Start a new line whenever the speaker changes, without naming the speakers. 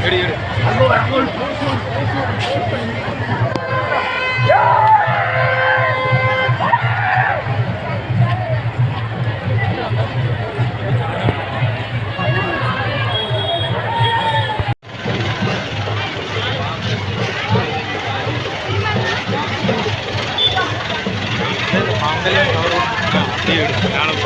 மாங்கல்யம் கௌரவம் நானும்